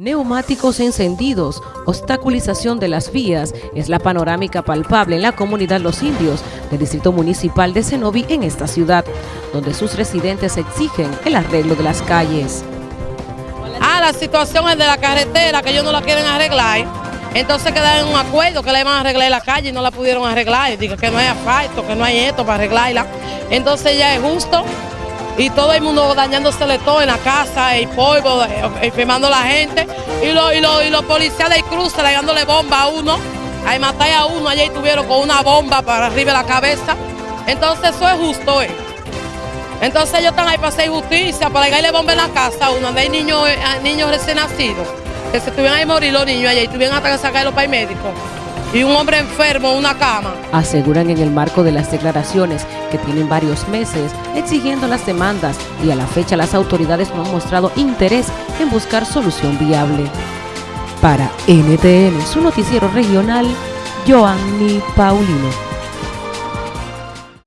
Neumáticos encendidos, obstaculización de las vías es la panorámica palpable en la comunidad Los Indios del Distrito Municipal de Cenoví en esta ciudad, donde sus residentes exigen el arreglo de las calles. Ah, la situación es de la carretera, que ellos no la quieren arreglar. Entonces quedaron en un acuerdo que le iban a arreglar la calle y no la pudieron arreglar. Digo que no hay asfalto, que no hay esto para arreglarla. Entonces ya es justo y todo el mundo dañándosele todo en la casa, el polvo, eh, enfermando a la gente, y, los policías del cruce le dándole bomba a uno, ahí matar a uno, allá estuvieron con una bomba para arriba de la cabeza. Entonces eso es justo, ¿eh? Entonces ellos están ahí para hacer justicia, para darle bomba en la casa a uno, donde hay niños, eh, niños recién nacidos, que se tuvieran ahí morir los niños allá y tuvieran hasta que sacarlos para el médico y un hombre enfermo en una cama. Aseguran en el marco de las declaraciones que tienen varios meses exigiendo las demandas y a la fecha las autoridades no han mostrado interés en buscar solución viable. Para NTN, su noticiero regional, Joanny Paulino.